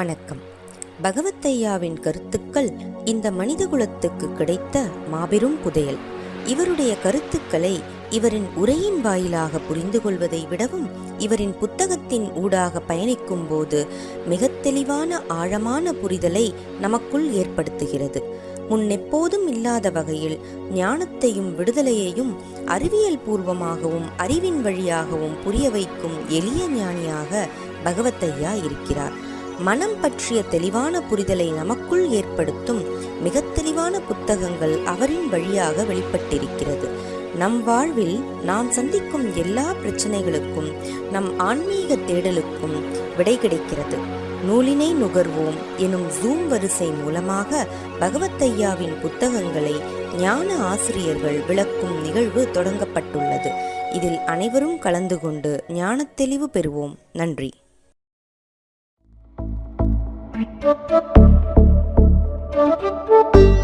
வணக்கம். பகவத்தையாவின் கருத்துக்கள் இந்த மனிதகுலத்துக்கு கிடைத்த மாபெரும் புதையல். இவருடைய கருத்துக்களை இவரின் உரையின் வாயிலாக புரிந்து கொள்வதை விடவும் இவரின் புத்தகத்தின் ஊடாக பயணிக்கும் போது மிக தெளிவான ஆழமான புரிதலை நமக்குள் ஏற்படுத்துகிறது. முன்னெப்போதும் இல்லாத வகையில் ஞானத்தையும் விடுதலையையும் அறிவியல் பூர்வமாகவும் அறிவின் வழியாகவும் புரிய வைக்கும் எளிய ஞானியாக பகவத்தையா இருக்கிறார். மனம் பற்றிய தெளிவான புரிதலை நமக்குள் ஏற்படுத்தும் மிக தெளிவான புத்தகங்கள் அவரின் வழியாக வெளிப்பட்டிருக்கிறது. நம் வாழ்வில் நாம் சந்திக்கும் எல்லா பிரச்சனைகளுக்கும் நம் ஆன்மீக தேடலுக்கும் விடை கிடைக்கிறது. நூலினை நுகர்வோம் எனும் ஜூம் வரிசை மூலமாக பகவத்தையாவின் புத்தகங்களை ஞான ஆசிரியர்கள் விளக்கும் நிகழ்வு தொடங்கப்பட்டுள்ளது. இதில் அனைவரும் கலந்து கொண்டு ஞான தெளிவு பெறுவோம். நன்றி. Thank you.